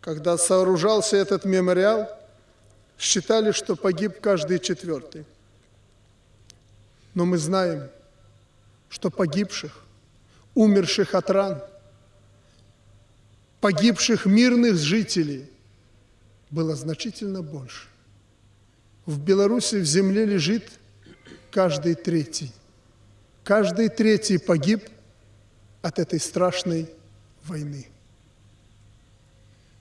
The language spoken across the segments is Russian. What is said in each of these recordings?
когда сооружался этот мемориал, считали, что погиб каждый четвертый. Но мы знаем, что погибших, умерших от ран, погибших мирных жителей было значительно больше. В Беларуси в земле лежит каждый третий. Каждый третий погиб от этой страшной войны.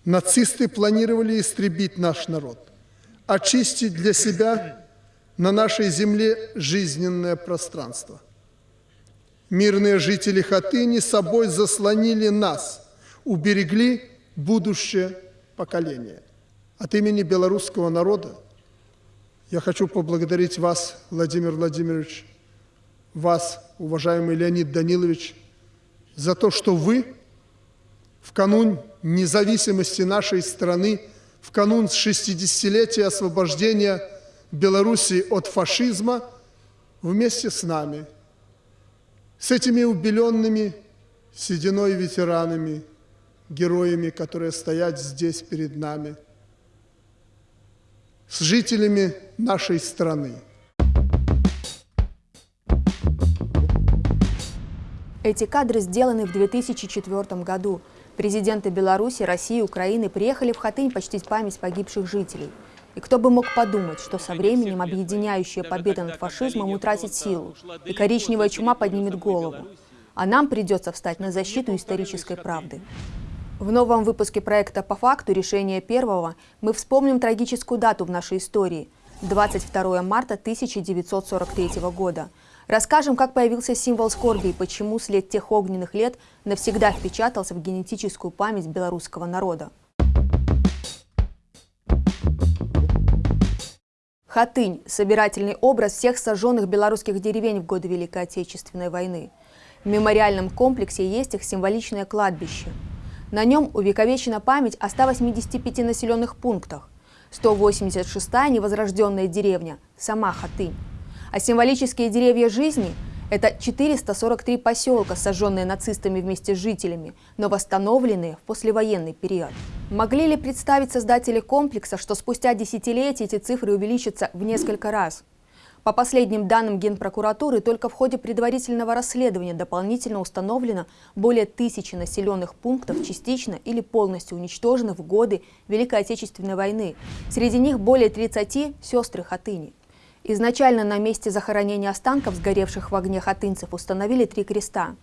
Нацисты планировали истребить наш народ, очистить для себя на нашей земле жизненное пространство. Мирные жители Хатыни собой заслонили нас, уберегли будущее поколение. От имени белорусского народа я хочу поблагодарить вас, Владимир Владимирович, вас, уважаемый Леонид Данилович, за то, что вы в канун независимости нашей страны, в канун 60-летия освобождения Белоруссии от фашизма вместе с нами, с этими убеленными сединой ветеранами, героями, которые стоят здесь перед нами, с жителями нашей страны. Эти кадры сделаны в 2004 году. Президенты Беларуси, России и Украины приехали в Хатынь почтить память погибших жителей. И кто бы мог подумать, что со временем объединяющая победа над фашизмом утратит силу, и коричневая чума поднимет голову. А нам придется встать на защиту исторической правды. В новом выпуске проекта «По факту. Решение первого» мы вспомним трагическую дату в нашей истории – 22 марта 1943 года. Расскажем, как появился символ скорби и почему след тех огненных лет навсегда впечатался в генетическую память белорусского народа. Хатынь – собирательный образ всех сожженных белорусских деревень в годы Великой Отечественной войны. В мемориальном комплексе есть их символичное кладбище – на нем увековечена память о 185 населенных пунктах. 186-я невозрожденная деревня – сама Хатынь. А символические деревья жизни – это 443 поселка, сожженные нацистами вместе с жителями, но восстановленные в послевоенный период. Могли ли представить создатели комплекса, что спустя десятилетия эти цифры увеличатся в несколько раз? По последним данным Генпрокуратуры, только в ходе предварительного расследования дополнительно установлено более тысячи населенных пунктов частично или полностью уничтожены в годы Великой Отечественной войны. Среди них более 30 – сестры Хатыни. Изначально на месте захоронения останков сгоревших в огне хатынцев установили три креста.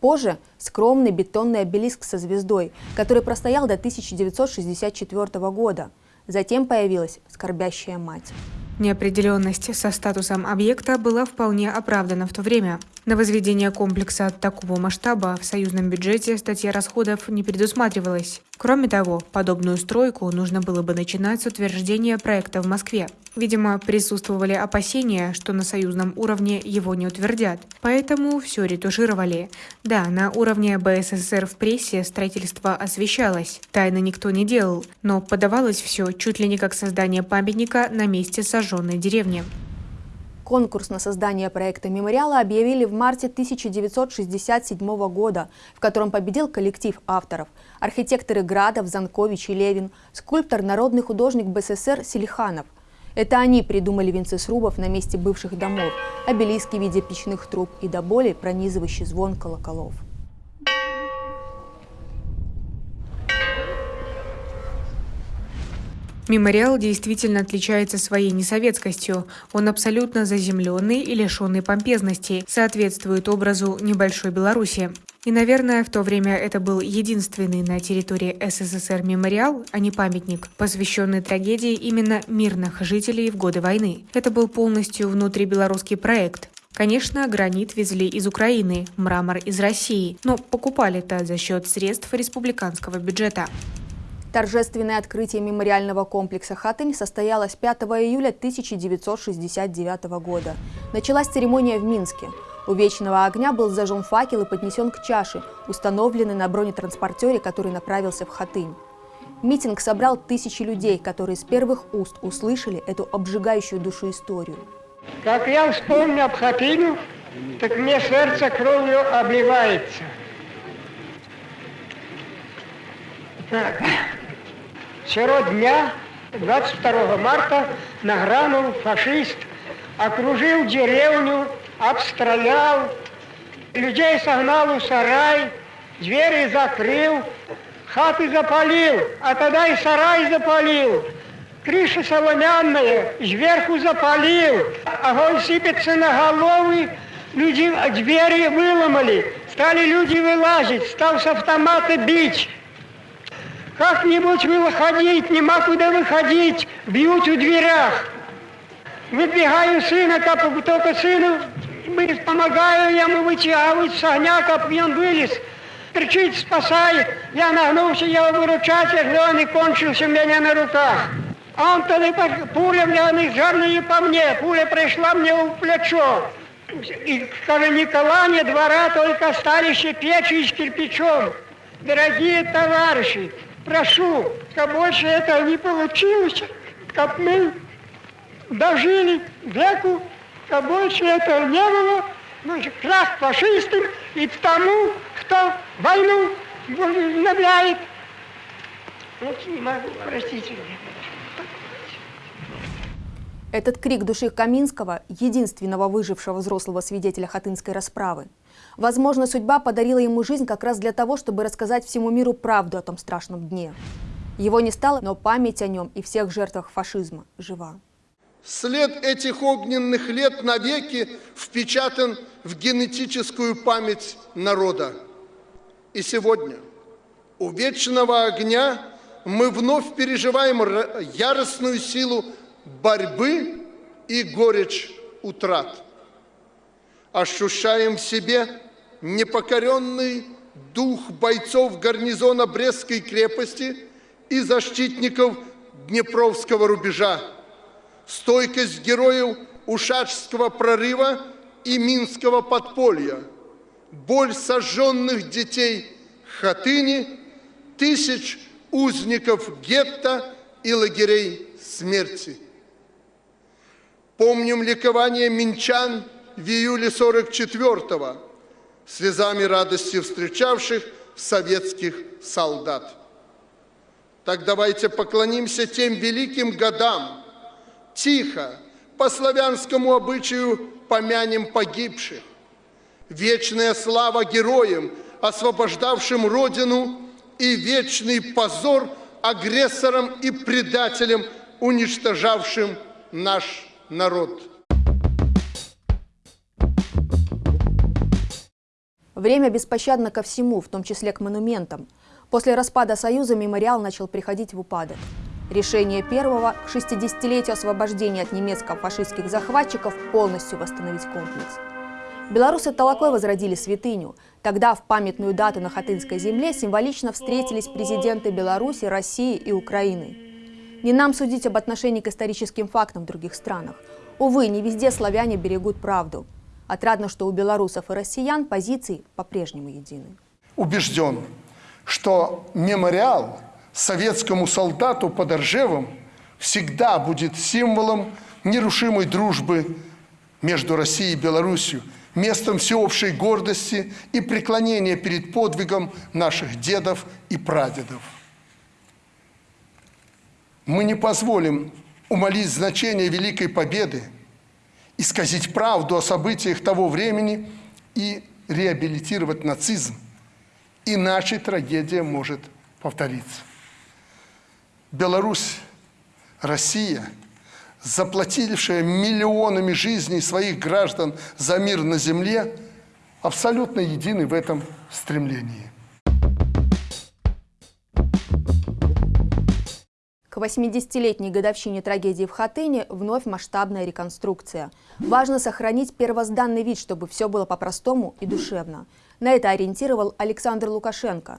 Позже – скромный бетонный обелиск со звездой, который простоял до 1964 года. Затем появилась скорбящая мать. Неопределенность со статусом объекта была вполне оправдана в то время. На возведение комплекса такого масштаба в союзном бюджете статья расходов не предусматривалась. Кроме того, подобную стройку нужно было бы начинать с утверждения проекта в Москве. Видимо, присутствовали опасения, что на союзном уровне его не утвердят. Поэтому все ретушировали. Да, на уровне БССР в прессе строительство освещалось. Тайны никто не делал. Но подавалось все чуть ли не как создание памятника на месте сожженной деревни. Конкурс на создание проекта мемориала объявили в марте 1967 года, в котором победил коллектив авторов – архитекторы Градов, Занкович и Левин, скульптор, народный художник БССР Селиханов. Это они придумали венцы срубов на месте бывших домов, обелиски в виде печных труб и до боли пронизывающий звон колоколов. Мемориал действительно отличается своей несоветскостью. Он абсолютно заземленный и лишенный помпезности, соответствует образу небольшой Беларуси. И, наверное, в то время это был единственный на территории СССР мемориал, а не памятник, посвященный трагедии именно мирных жителей в годы войны. Это был полностью внутрибелорусский проект. Конечно, гранит везли из Украины, мрамор из России, но покупали это за счет средств республиканского бюджета. Торжественное открытие мемориального комплекса «Хатынь» состоялось 5 июля 1969 года. Началась церемония в Минске. У вечного огня был зажжен факел и поднесен к чаше, установленной на бронетранспортере, который направился в Хатынь. Митинг собрал тысячи людей, которые с первых уст услышали эту обжигающую душу историю. Как я вспомню об Хатыню, так мне сердце кровью обливается. Так. Сего дня, 22 марта, нагрянул фашист, окружил деревню, обстрелял, людей согнал у сарай, двери закрыл, хаты запалил, а тогда и сарай запалил. Крыша соломянная, сверху запалил, огонь сыпется на головы, люди двери выломали, стали люди вылазить, стал с автомата бить. Как-нибудь выходить, нема куда выходить, бьют у дверях. Выбегаю сына, как только сыну помогаю ему вытягивать с огня, как он вылез. Кричит, спасай. Я нагнулся его выручать, а он и кончился у меня на руках. А он тогда пуля, мне, жарная по мне, пуля пришла мне в плечо. И, скажи, Никола, не двора, только остались печи с кирпичом. Дорогие товарищи, прошу, как больше этого не получилось, как мы дожили веку, как больше этого не было, ну, крах фашистам и тому, кто войну обновляет. Вот не могу, простите меня. Этот крик души Каминского – единственного выжившего взрослого свидетеля Хатынской расправы. Возможно, судьба подарила ему жизнь как раз для того, чтобы рассказать всему миру правду о том страшном дне. Его не стало, но память о нем и всех жертвах фашизма жива. След этих огненных лет навеки впечатан в генетическую память народа. И сегодня у вечного огня мы вновь переживаем яростную силу борьбы и горечь утрат. Ощущаем в себе непокоренный дух бойцов гарнизона Брестской крепости и защитников Днепровского рубежа, стойкость героев Ушачского прорыва и Минского подполья, боль сожженных детей Хатыни, тысяч узников гетто и лагерей смерти. Помним ликование минчан в июле 44-го, слезами радости встречавших советских солдат. Так давайте поклонимся тем великим годам, тихо, по славянскому обычаю помянем погибших. Вечная слава героям, освобождавшим Родину, и вечный позор агрессорам и предателям, уничтожавшим наш народ. Время беспощадно ко всему, в том числе к монументам. После распада Союза мемориал начал приходить в упадок. Решение первого к 60-летию освобождения от немецко-фашистских захватчиков полностью восстановить комплекс. Белорусы Толокой возродили святыню. Тогда в памятную дату на Хатынской земле символично встретились президенты Беларуси, России и Украины. Не нам судить об отношении к историческим фактам в других странах. Увы, не везде славяне берегут правду. Отрадно, что у белорусов и россиян позиции по-прежнему едины. Убежден, что мемориал советскому солдату под Ржевом всегда будет символом нерушимой дружбы между Россией и Беларусью, местом всеобщей гордости и преклонения перед подвигом наших дедов и прадедов. Мы не позволим умолить значение Великой Победы, исказить правду о событиях того времени и реабилитировать нацизм. Иначе трагедия может повториться. Беларусь, Россия, заплатившая миллионами жизней своих граждан за мир на земле, абсолютно едины в этом стремлении. К 80-летней годовщине трагедии в Хатыне вновь масштабная реконструкция. Важно сохранить первозданный вид, чтобы все было по-простому и душевно. На это ориентировал Александр Лукашенко.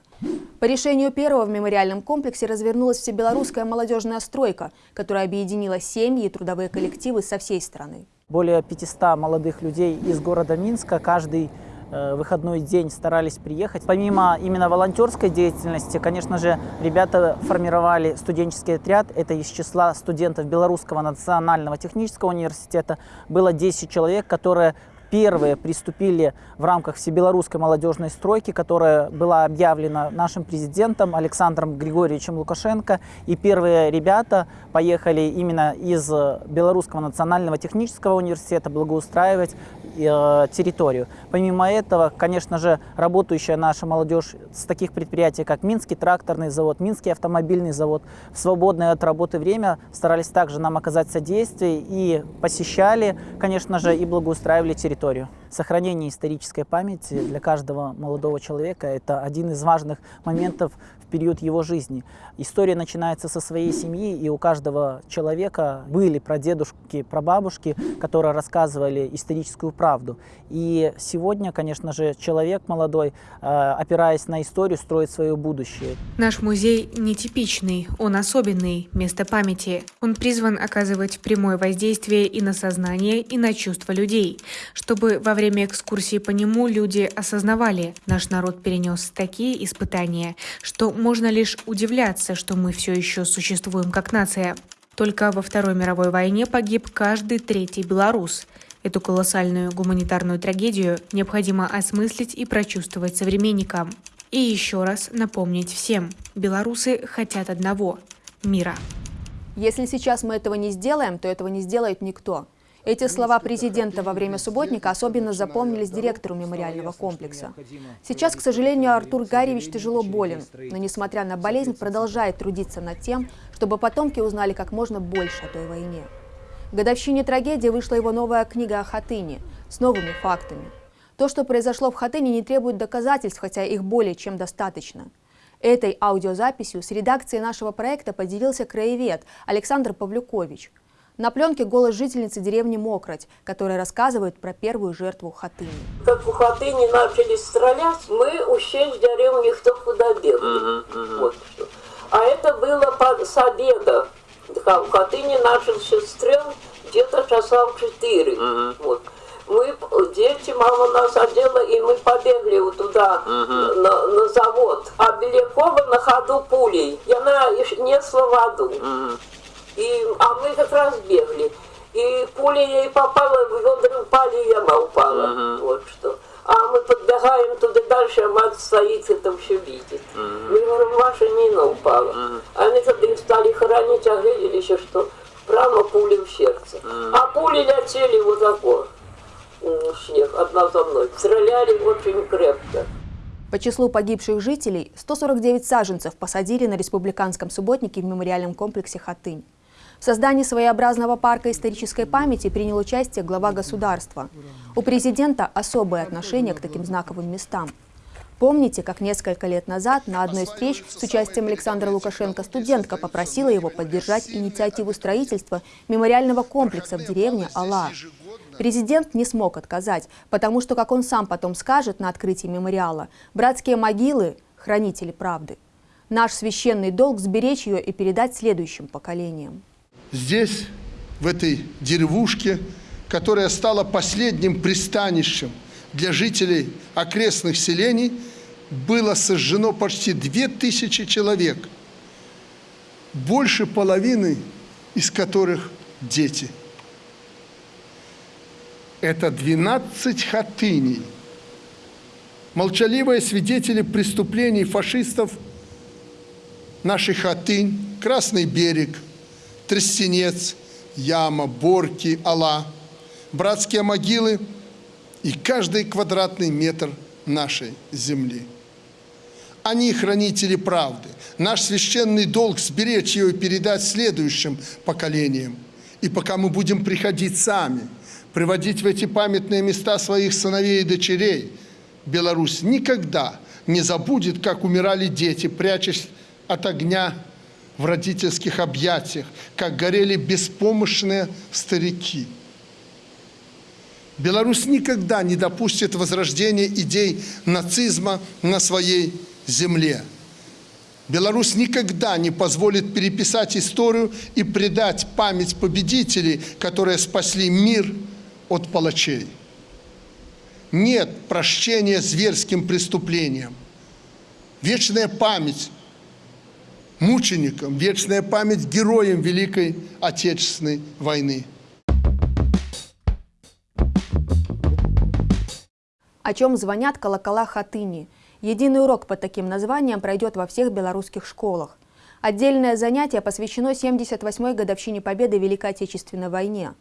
По решению первого в мемориальном комплексе развернулась всебелорусская молодежная стройка, которая объединила семьи и трудовые коллективы со всей страны. Более 500 молодых людей из города Минска каждый выходной день старались приехать. Помимо именно волонтерской деятельности, конечно же, ребята формировали студенческий отряд. Это из числа студентов Белорусского национального технического университета. Было 10 человек, которые первые приступили в рамках всебелорусской молодежной стройки, которая была объявлена нашим президентом Александром Григорьевичем Лукашенко. И первые ребята поехали именно из Белорусского национального технического университета благоустраивать э, территорию. Помимо этого, конечно же, работающая наша молодежь с таких предприятий, как Минский тракторный завод, Минский автомобильный завод, в свободное от работы время старались также нам оказать содействие и посещали, конечно же, и благоустраивали территорию. Сохранение исторической памяти для каждого молодого человека – это один из важных моментов период его жизни. История начинается со своей семьи, и у каждого человека были прадедушки, прабабушки, которые рассказывали историческую правду. И сегодня, конечно же, человек молодой, э, опираясь на историю, строит свое будущее. Наш музей нетипичный, он особенный, место памяти. Он призван оказывать прямое воздействие и на сознание, и на чувства людей, чтобы во время экскурсии по нему люди осознавали, наш народ перенес такие испытания, что можно лишь удивляться, что мы все еще существуем как нация. Только во Второй мировой войне погиб каждый третий белорус. Эту колоссальную гуманитарную трагедию необходимо осмыслить и прочувствовать современникам. И еще раз напомнить всем, белорусы хотят одного – мира. Если сейчас мы этого не сделаем, то этого не сделает никто. Эти слова президента во время субботника особенно запомнились директору мемориального комплекса. Сейчас, к сожалению, Артур Гарьевич тяжело болен, но, несмотря на болезнь, продолжает трудиться над тем, чтобы потомки узнали как можно больше о той войне. В годовщине трагедии вышла его новая книга о Хатыне с новыми фактами. То, что произошло в Хатыне, не требует доказательств, хотя их более чем достаточно. Этой аудиозаписью с редакцией нашего проекта поделился краевед Александр Павлюкович – на пленке голос жительницы деревни Мокроть, которая рассказывает про первую жертву Хатыни. Как у Хатыни начали стрелять, мы ушли в деревню кто куда бегали. Вот что. А это было под, с обеда. В Хатыни начался стрел где-то часа в четыре. Вот. Мы, дети, мама нас одела, и мы побегли вот туда, на, на завод. А Белякова на ходу пулей. И она несла воду. И, а мы как раз бегали. И пуля ей попала, в ведра упали, и яма упала. Uh-huh. Вот что. А мы подбегаем туда дальше, а мать стоит, это все видит. Uh-huh. Мы говорим, ваша Нина упала. Uh-huh. Они когда их стали хоронить, а глядели еще, что прямо пули в сердце. Uh-huh. А пули летели вот такой снег, одна за мной. Стреляли очень крепко. По числу погибших жителей 149 саженцев посадили на республиканском субботнике в мемориальном комплексе «Хатынь». В создании своеобразного парка исторической памяти принял участие глава государства. У президента особое отношение к таким знаковым местам. Помните, как несколько лет назад на одной из встреч с участием Александра Лукашенко студентка попросила его поддержать инициативу строительства мемориального комплекса в деревне Алла. Президент не смог отказать, потому что, как он сам потом скажет на открытии мемориала, братские могилы – хранители правды. Наш священный долг – сберечь ее и передать следующим поколениям здесь, в этой деревушке, которая стала последним пристанищем для жителей окрестных селений, было сожжено почти две тысячи человек, больше половины из которых дети. Это 12 хатыней. Молчаливые свидетели преступлений фашистов наших хатынь, Красный берег – Тростенец, Яма, Борки, Алла, братские могилы и каждый квадратный метр нашей земли. Они хранители правды. Наш священный долг сберечь ее и передать следующим поколениям. И пока мы будем приходить сами, приводить в эти памятные места своих сыновей и дочерей, Беларусь никогда не забудет, как умирали дети, прячась от огня в родительских объятиях, как горели беспомощные старики. Беларусь никогда не допустит возрождения идей нацизма на своей земле. Беларусь никогда не позволит переписать историю и предать память победителей, которые спасли мир от палачей. Нет прощения зверским преступлениям. Вечная память мученикам, вечная память героям Великой Отечественной войны. О чем звонят колокола Хатыни. Единый урок под таким названием пройдет во всех белорусских школах. Отдельное занятие посвящено 78-й годовщине победы в Великой Отечественной войне.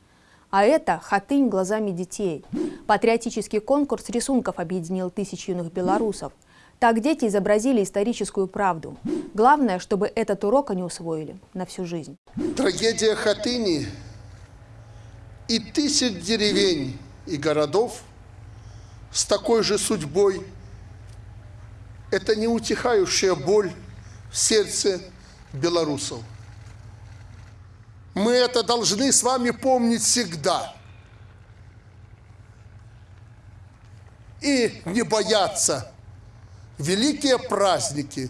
А это «Хатынь глазами детей». Патриотический конкурс рисунков объединил тысяч юных белорусов. Так дети изобразили историческую правду. Главное, чтобы этот урок они усвоили на всю жизнь. Трагедия Хатыни и тысяч деревень и городов с такой же судьбой – это неутихающая боль в сердце белорусов. Мы это должны с вами помнить всегда. И не бояться. Великие праздники,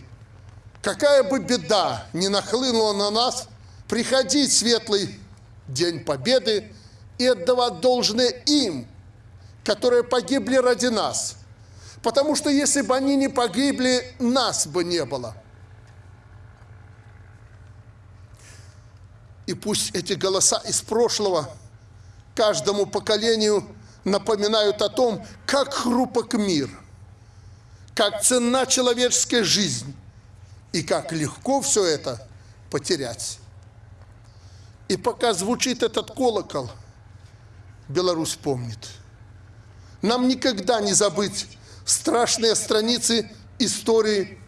какая бы беда ни нахлынула на нас, приходить в светлый День Победы и отдавать должное им, которые погибли ради нас. Потому что если бы они не погибли, нас бы не было. И пусть эти голоса из прошлого каждому поколению напоминают о том, как хрупок мир, как ценна человеческая жизнь и как легко все это потерять. И пока звучит этот колокол, Беларусь помнит. Нам никогда не забыть страшные страницы истории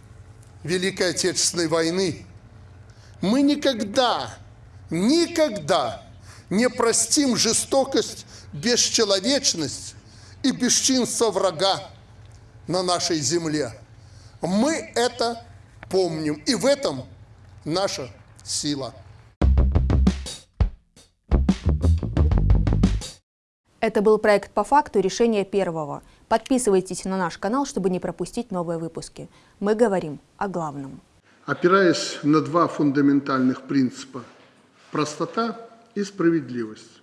Великой Отечественной войны. Мы никогда никогда не простим жестокость, бесчеловечность и бесчинство врага на нашей земле. Мы это помним, и в этом наша сила. Это был проект «По факту. Решение первого». Подписывайтесь на наш канал, чтобы не пропустить новые выпуски. Мы говорим о главном. Опираясь на два фундаментальных принципа – простота и справедливость,